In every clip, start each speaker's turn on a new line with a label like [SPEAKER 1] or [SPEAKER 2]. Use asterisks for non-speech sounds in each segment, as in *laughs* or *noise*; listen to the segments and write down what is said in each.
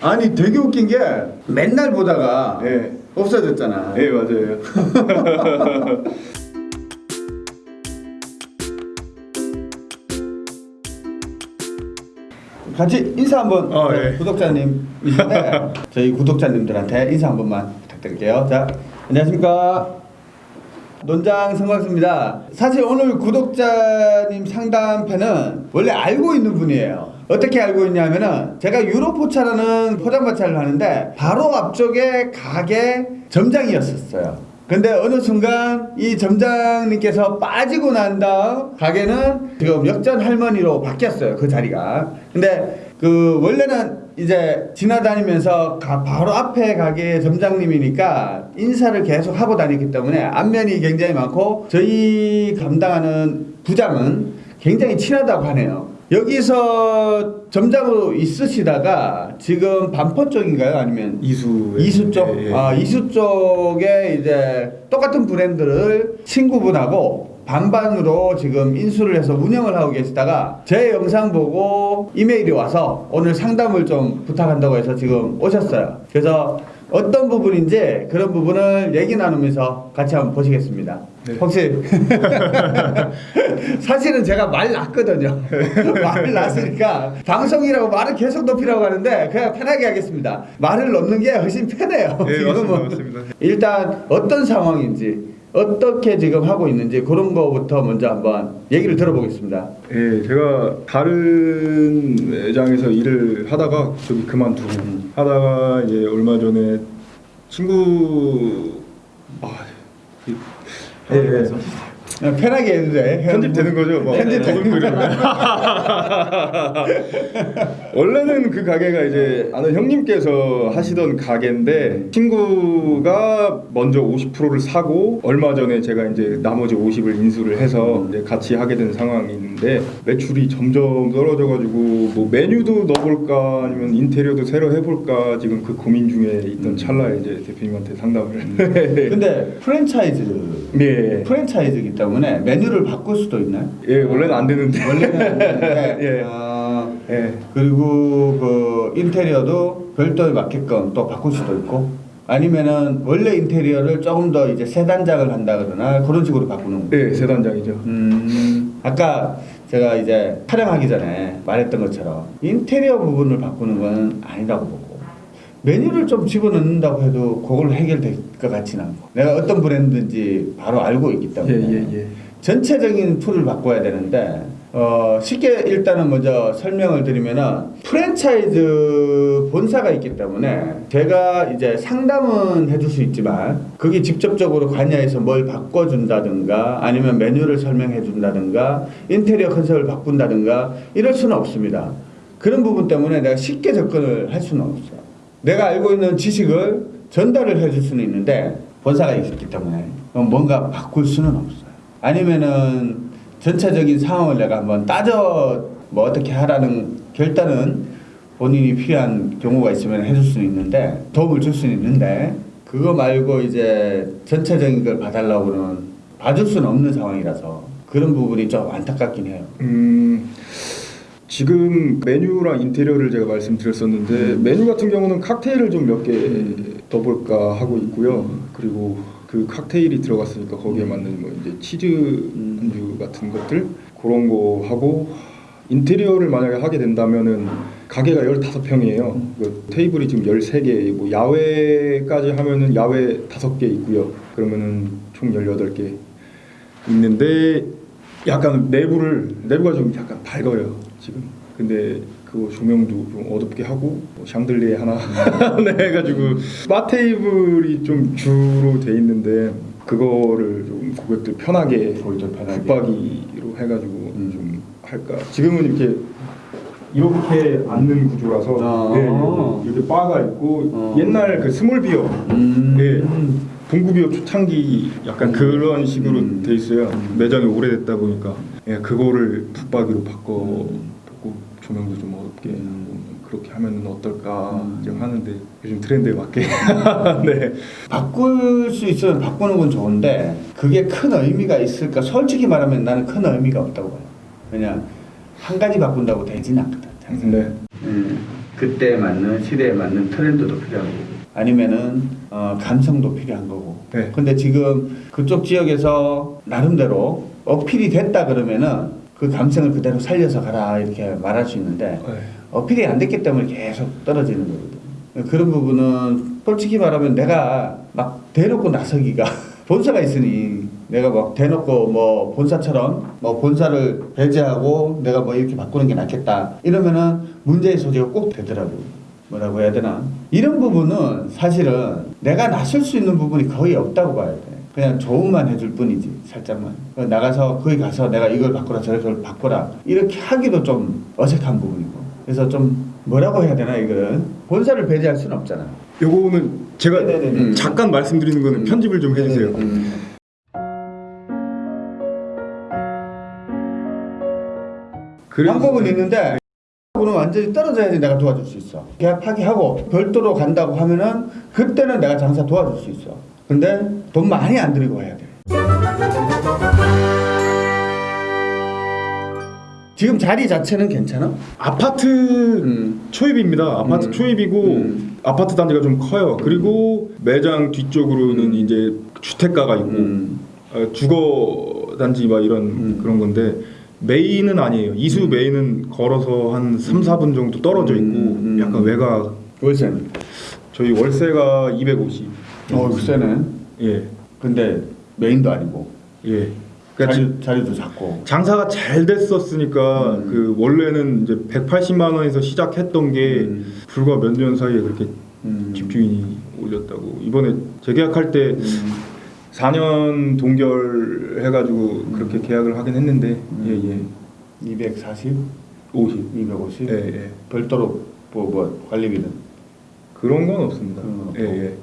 [SPEAKER 1] 아니 되게 웃긴 게 맨날 보다가
[SPEAKER 2] 예.
[SPEAKER 1] 없어졌잖아.
[SPEAKER 2] 예 맞아요. *laughs*
[SPEAKER 1] 같이 인사 한번
[SPEAKER 2] 아, 예.
[SPEAKER 1] 구독자님이신데 *laughs* 저희 구독자님들한테 인사 한 번만 부탁드릴게요. 자, 안녕하십니까. 논장 성광수입니다. 사실 오늘 구독자님 상담편은 원래 알고 있는 분이에요. 어떻게 알고 있냐면은 제가 유로포차라는 포장마차를 하는데 바로 앞쪽에 가게 점장이었었어요. 근데 어느 순간 이 점장님께서 빠지고 난 다음 가게는 지금 역전 할머니로 바뀌었어요. 그 자리가. 근데 그 원래는 이제 지나다니면서 가- 바로 앞에 가게 점장님이니까 인사를 계속 하고 다녔기 때문에 안면이 굉장히 많고 저희 감당하는 부장은 굉장히 친하다고 하네요. 여기서 점장으로 있으시다가 지금 반포 쪽인가요? 아니면
[SPEAKER 2] 이수
[SPEAKER 1] 이수 쪽?
[SPEAKER 2] 예, 예.
[SPEAKER 1] 아, 이수 쪽에 이제 똑같은 브랜드를 친구분하고 반반으로 지금 인수를 해서 운영을 하고 계시다가 제 영상 보고 이메일이 와서 오늘 상담을 좀 부탁한다고 해서 지금 오셨어요. 그래서 어떤 부분인지 그런 부분을 얘기 나누면서 같이 한번 보시겠습니다.
[SPEAKER 2] 네.
[SPEAKER 1] 혹시 *laughs* 사실은 제가 말 났거든요. *laughs* 말 났으니까 방송이라고 말을 계속 높이라고 하는데 그냥 편하게 하겠습니다. 말을 넣는 게 훨씬 편해요.
[SPEAKER 2] 예, *laughs*
[SPEAKER 1] 지금은.
[SPEAKER 2] 맞습니다, 맞습니다.
[SPEAKER 1] 일단 어떤 상황인지 어떻게 지금 하고 있는지 그런 거부터 먼저 한번 얘기를 들어보겠습니다.
[SPEAKER 2] 예, 제가 다른 매장에서 일을 하다가 저기 그만두고
[SPEAKER 1] 음.
[SPEAKER 2] 하다가 이제 얼마 전에 친구 아 이- 예, 예.
[SPEAKER 1] 그냥 편하게 해도 돼.
[SPEAKER 2] 편집 되는 거죠? 뭐
[SPEAKER 1] 편집 되는
[SPEAKER 2] 더글거리면. 원래는 그 가게가 이제 아는 형님께서 하시던 가게인데 친구가 먼저 50%를 사고 얼마 전에 제가 이제 나머지 50을 인수를 해서 이제 같이 하게 된 상황이 있는데 매출이 점점 떨어져가지고 뭐 메뉴도 넣어볼까 아니면 인테리어도 새로 해볼까 지금 그 고민 중에 있던 찰나에 이제 대표님한테 상담을
[SPEAKER 1] 근데 프랜차이즈
[SPEAKER 2] 예.
[SPEAKER 1] 프랜차이즈이기 때문에 메뉴를 바꿀 수도 있나요?
[SPEAKER 2] 예 원래는 안 되는데
[SPEAKER 1] 원래는 안 되는데, *laughs*
[SPEAKER 2] 예.
[SPEAKER 1] 아,
[SPEAKER 2] 예.
[SPEAKER 1] 그리고 그 인테리어도 별도에 맞게끔 또 바꿀 수도 있고 아니면은 원래 인테리어를 조금 더 이제 세 단장을 한다거나 그런 식으로 바꾸는 거예요.
[SPEAKER 2] 네, 세 단장이죠.
[SPEAKER 1] 음, 아까 제가 이제 촬영하기 전에 말했던 것처럼 인테리어 부분을 바꾸는 건 아니라고 보고 메뉴를 좀 집어넣는다고 해도 그걸로 해결될 것 같지는 않고 내가 어떤 브랜드인지 바로 알고 있기
[SPEAKER 2] 예,
[SPEAKER 1] 때문에
[SPEAKER 2] 예, 예.
[SPEAKER 1] 전체적인 틀을 바꿔야 되는데 어, 쉽게 일단은 먼저 설명을 드리면은 프랜차이즈 본사가 있기 때문에 제가 이제 상담은 해줄 수 있지만 그게 직접적으로 관여해서 뭘 바꿔준다든가 아니면 메뉴를 설명해 준다든가 인테리어 컨셉을 바꾼다든가 이럴 수는 없습니다. 그런 부분 때문에 내가 쉽게 접근을 할 수는 없어요. 내가 알고 있는 지식을 전달을 해줄 수는 있는데 본사가 있기 때문에 뭔가 바꿀 수는 없어요. 아니면은 전체적인 상황을 내가 한번 따져 뭐 어떻게 하라는 결단은 본인이 필요한 경우가 있으면 해줄 수는 있는데 도움을 줄 수는 있는데 그거 말고 이제 전체적인 걸 봐달라고는 봐줄 수는 없는 상황이라서 그런 부분이 좀 안타깝긴 해요.
[SPEAKER 2] 음, 지금 메뉴랑 인테리어를 제가 말씀드렸었는데 메뉴 같은 경우는 칵테일을 좀 몇개 넣어볼까 하고 있고요. 그리고 그 칵테일이 들어갔으니까 거기에 맞는 뭐 이제 치즈 안주 같은 것들 그런 거 하고 인테리어를 만약에 하게 된다면은 가게가 15평이에요. 그 테이블이 지금 13개, 뭐 야외까지 하면은 야외 5개 있고요. 그러면은 총 18개 있는데 약간 내부를 내부가 좀 약간 밝아요 지금. 근데 그 조명도 좀 어둡게 하고 뭐 샹들리에 하나 *laughs* 네, 해가지고 바 테이블이 좀 주로 돼 있는데 그거를 좀 고객들 편하게. 붙박이로 해가지고
[SPEAKER 1] 음.
[SPEAKER 2] 좀 할까. 지금은 이렇게 이렇게 앉는 구조라서
[SPEAKER 1] 아.
[SPEAKER 2] 네, 이렇게 바가 있고
[SPEAKER 1] 어.
[SPEAKER 2] 옛날 그 small beer
[SPEAKER 1] 음.
[SPEAKER 2] 예. 봉구비어 초창기 약간 그런 식으로
[SPEAKER 1] 음.
[SPEAKER 2] 돼 있어요.
[SPEAKER 1] 음.
[SPEAKER 2] 매장이 오래됐다 보니까 예, 그거를 붙박이로 바꿔 고 조명도 좀 어둡게
[SPEAKER 1] 음.
[SPEAKER 2] 그렇게 하면 어떨까
[SPEAKER 1] 음.
[SPEAKER 2] 지금 하는데 요즘 트렌드에 맞게 *laughs* 네.
[SPEAKER 1] 바꿀 수 있으면 바꾸는 건 좋은데 그게 큰 의미가 있을까? 솔직히 말하면 나는 큰 의미가 없다고 봐요. 왜냐 한 가지 바꾼다고 되지는 않거든.
[SPEAKER 2] 네.
[SPEAKER 1] 음. 그때에 맞는 시대에 맞는 트렌드도 필요한 거고 아니면은 어, 감성도 필요한 거고
[SPEAKER 2] 네.
[SPEAKER 1] 근데 지금 그쪽 지역에서 나름대로 어필이 됐다 그러면은 그 감성을 그대로 살려서 가라 이렇게 말할 수 있는데
[SPEAKER 2] 네.
[SPEAKER 1] 어필이 안 됐기 때문에 계속 떨어지는 거거든. 그런 부분은 솔직히 말하면 내가 막 대놓고 나서기가 *laughs* 본사가 있으니 내가 막 대놓고 뭐 본사처럼 뭐 본사를 배제하고 내가 뭐 이렇게 바꾸는 게 낫겠다 이러면은 문제의 소지가 꼭 되더라고. 뭐라고 해야 되나? 이런 부분은 사실은 내가 나설 수 있는 부분이 거의 없다고 봐야 돼. 그냥 조언만 해줄 뿐이지 살짝만 어, 나가서 거기 가서 내가 이걸 바꾸라 저걸 바꾸라 이렇게 하기도 좀 어색한 부분이고 그래서 좀 뭐라고 해야 되나 이거는 본사를 배제할 수는 없잖아
[SPEAKER 2] 요거는 제가
[SPEAKER 1] 네네네.
[SPEAKER 2] 잠깐 말씀드리는 거는
[SPEAKER 1] 음.
[SPEAKER 2] 편집을 좀 해주세요.
[SPEAKER 1] 음.
[SPEAKER 2] 그래서-
[SPEAKER 1] 방법은 있는데 하고는 완전히 떨어져야지 내가 도와줄 수 있어 계약 파기하고 별도로 간다고 하면은 그때는 내가 장사 도와줄 수 있어 근데 돈 많이 안 들이고 해야 돼 지금 자리 자체는 괜찮아?
[SPEAKER 2] 아파트
[SPEAKER 1] 음.
[SPEAKER 2] 초입입니다. 아파트
[SPEAKER 1] 음.
[SPEAKER 2] 초입이고
[SPEAKER 1] 음.
[SPEAKER 2] 아파트 단지가 좀 커요. 그리고 매장 뒤쪽으로는
[SPEAKER 1] 음.
[SPEAKER 2] 이제 주택가가 있고
[SPEAKER 1] 음.
[SPEAKER 2] 어, 주거 단지 막 이런
[SPEAKER 1] 음.
[SPEAKER 2] 그런 건데 메인은 아니에요. 이수 메인은 걸어서 한 3, 4분 정도 떨어져 있고
[SPEAKER 1] 음, 음.
[SPEAKER 2] 약간 외곽
[SPEAKER 1] 월세는?
[SPEAKER 2] 저희 월세가 250.
[SPEAKER 1] 어 세네
[SPEAKER 2] 예.
[SPEAKER 1] 근데 메인도 아니고
[SPEAKER 2] 예. 그러니까 지-
[SPEAKER 1] 자리, 자리 도 작고
[SPEAKER 2] 장사가 잘 됐었으니까
[SPEAKER 1] 음.
[SPEAKER 2] 그 원래는 이제 180만 원에서 시작했던 게
[SPEAKER 1] 음.
[SPEAKER 2] 불과 몇 년 사이에 그렇게
[SPEAKER 1] 음.
[SPEAKER 2] 집주인이 올렸다고 이번에 재계약할 때
[SPEAKER 1] 음.
[SPEAKER 2] 4년 동결 해가지고 그렇게 계약을 하긴 했는데
[SPEAKER 1] 음.
[SPEAKER 2] 예예
[SPEAKER 1] 240?
[SPEAKER 2] 50
[SPEAKER 1] 250?
[SPEAKER 2] 예, 예.
[SPEAKER 1] 별도로 뭐, 뭐 관리비는?
[SPEAKER 2] 그런 건 없습니다
[SPEAKER 1] 건 없고.
[SPEAKER 2] 예예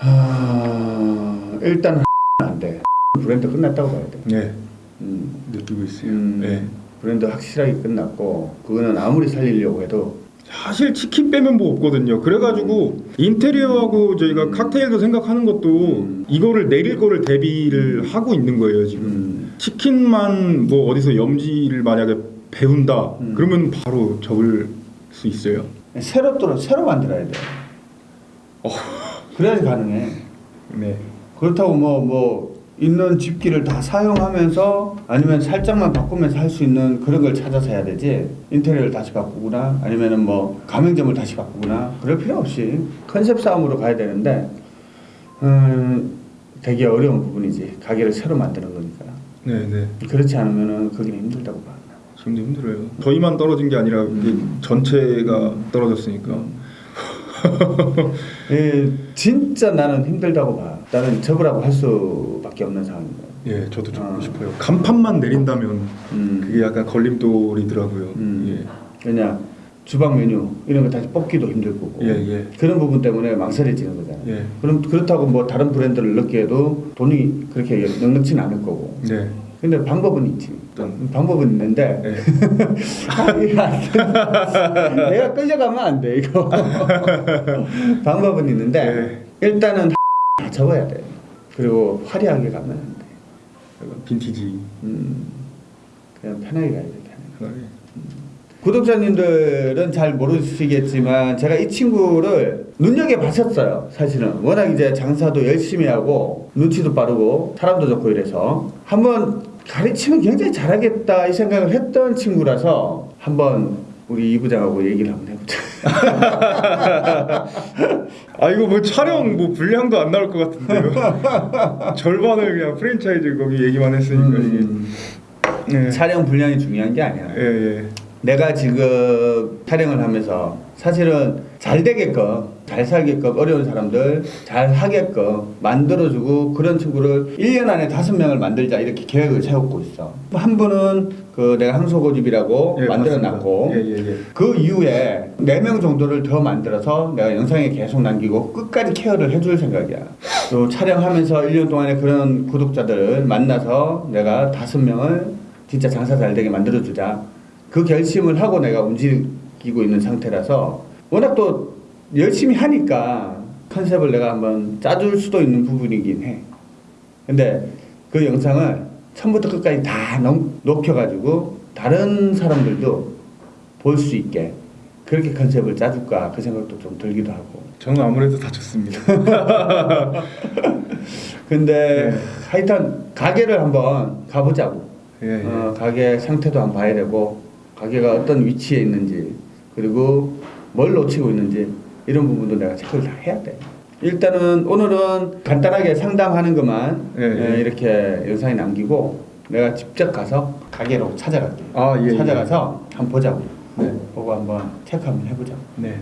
[SPEAKER 1] 아, 일단 *laughs* 안돼 브랜드 끝났다고 봐야 돼
[SPEAKER 2] 예.
[SPEAKER 1] 음.
[SPEAKER 2] 느끼고 있어요
[SPEAKER 1] 음,
[SPEAKER 2] 예.
[SPEAKER 1] 브랜드 확실하게 끝났고 그거는 아무리 살리려고 해도
[SPEAKER 2] 사실 치킨 빼면 뭐 없거든요 그래가지고 인테리어하고 저희가 칵테일도 생각하는 것도
[SPEAKER 1] 음.
[SPEAKER 2] 이거를 내릴 거를 대비를 하고 있는 거예요 지금
[SPEAKER 1] 음.
[SPEAKER 2] 치킨만 뭐 어디서 염지를 만약에 배운다
[SPEAKER 1] 음.
[SPEAKER 2] 그러면 바로 접을 수 있어요
[SPEAKER 1] 새로 또 새로 만들어야 돼
[SPEAKER 2] 어.
[SPEAKER 1] 그래야지 가능해
[SPEAKER 2] 네
[SPEAKER 1] 그렇다고 뭐뭐 있는 집기를 다 사용하면서 아니면 살짝만 바꾸면서 할 수 있는 그런 걸 찾아서 해야 되지 인테리어를 다시 바꾸거나 아니면은 뭐 가맹점을 다시 바꾸거나 그럴 필요 없이 컨셉 싸움으로 가야 되는데 음 되게 어려운 부분이지 가게를 새로 만드는 거니까
[SPEAKER 2] 네네
[SPEAKER 1] 그렇지 않으면은 거기는 힘들다고 봐.
[SPEAKER 2] 지금도 힘들어요. 저희만 떨어진 게 아니라
[SPEAKER 1] 음.
[SPEAKER 2] 전체가 떨어졌으니까. *laughs*
[SPEAKER 1] 예, 진짜 나는 힘들다고 봐. 나는 접으라고 할수 밖에 없는 거야.
[SPEAKER 2] 예, 저도 좀
[SPEAKER 1] 아.
[SPEAKER 2] 싶어요. 간판만 내린다면
[SPEAKER 1] 음.
[SPEAKER 2] 그게 약간 걸림돌이더라고요.
[SPEAKER 1] 음. 그냥 주방 메뉴 이런 거 다시 뽑기도 힘들 거고
[SPEAKER 2] 예, 예,
[SPEAKER 1] 그런 부분 때문에 망설여지는 거잖아요.
[SPEAKER 2] 예.
[SPEAKER 1] 그럼 그렇다고 뭐 다른 브랜드를 넣기에도 돈이 그렇게 넉넉치는 않을 거고.
[SPEAKER 2] 예, 네.
[SPEAKER 1] 근데 방법은 있지.
[SPEAKER 2] 어떤?
[SPEAKER 1] 방법은 있는데
[SPEAKER 2] 예.
[SPEAKER 1] 돼. 내가 끌려가면 안 돼 이거. *laughs* 방법은 있는데 일단은 *laughs* 다 접어야 돼. 그리고 화려하게 가면 안 돼.
[SPEAKER 2] 빈티지.
[SPEAKER 1] 음, 그냥 편하게 가야 돼. 편하게.
[SPEAKER 2] 하나에.
[SPEAKER 1] 구독자님들은 잘 모르시겠지만 제가 이 친구를 눈여겨 봤었어요 사실은 워낙 이제 장사도 열심히 하고 눈치도 빠르고 사람도 좋고 이래서 한번 가르치면 굉장히 잘하겠다 이 생각을 했던 친구라서 한번 우리 이 부장하고 얘기를 한번 해보자 *laughs* *laughs*
[SPEAKER 2] 아 이거 뭐 촬영 뭐 분량도 안 나올 것 같은데요. *laughs* 절반을 그냥 프랜차이즈 거기 얘기만 했으니까
[SPEAKER 1] 음,
[SPEAKER 2] 이게. 예.
[SPEAKER 1] 촬영 분량이 중요한 게 아니야
[SPEAKER 2] 예, 예.
[SPEAKER 1] 내가 지금 촬영을 하면서 사실은 잘 되게끔 잘 살게끔 어려운 사람들 잘 하게끔 만들어주고 그런 친구를 1년 안에 다섯 명을 만들자 이렇게 계획을 세우고 있어 한 분은 그 내가 항소고집이라고
[SPEAKER 2] 예,
[SPEAKER 1] 만들어놨고.
[SPEAKER 2] 예, 예, 예.
[SPEAKER 1] 그 이후에 4명 정도를 더 만들어서 내가 영상에 계속 남기고 끝까지 케어를 해줄 생각이야 또 촬영하면서 1년 동안에 그런 구독자들을 만나서 내가 다섯 명을 진짜 장사 잘 되게 만들어주자 그 결심을 하고 내가 움직이고 있는 상태라서 워낙 또 열심히 하니까 컨셉을 내가 한번 짜줄 수도 있는 부분이긴 해 근데 그 영상을 처음부터 끝까지 다 녹, 녹여가지고 다른 사람들도 볼 수 있게 그렇게 컨셉을 짜줄까 그 생각도 좀 들기도 하고.
[SPEAKER 2] 저는 아무래도 다 좋습니다. *laughs*
[SPEAKER 1] 근데
[SPEAKER 2] 네.
[SPEAKER 1] 하여튼 가게를 한번 가보자고.
[SPEAKER 2] 예, 예.
[SPEAKER 1] 어, 가게 상태도 한번 봐야 되고 가게가 어떤 위치에 있는지 그리고 뭘 놓치고 있는지 이런 부분도 내가 체크를 다 해야 돼. 일단은 오늘은 간단하게 상담하는 것만
[SPEAKER 2] 예, 예.
[SPEAKER 1] 예, 이렇게 영상에 남기고 내가 직접 가서 가게로 찾아갈게.
[SPEAKER 2] 아, 예, 예.
[SPEAKER 1] 찾아가서 한번 보자고.
[SPEAKER 2] 네.
[SPEAKER 1] 보고 한번 체크 한번 해보자고.
[SPEAKER 2] 네.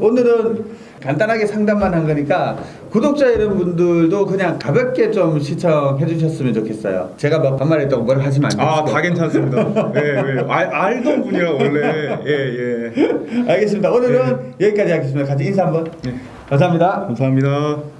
[SPEAKER 1] 오늘은 간단하게 상담만 한 거니까 구독자 여러분들도 그냥 가볍게 좀 시청해 주셨으면 좋겠어요. 제가 막 반말했다고 뭘 하시면 안 돼요.
[SPEAKER 2] 아, 다 괜찮습니다. 예, 예. 알, 알던 분이라 원래. 예, 예. *laughs*
[SPEAKER 1] 알겠습니다. 오늘은 여기까지 하겠습니다. 같이 인사 한번.
[SPEAKER 2] 네.
[SPEAKER 1] 감사합니다.
[SPEAKER 2] 감사합니다.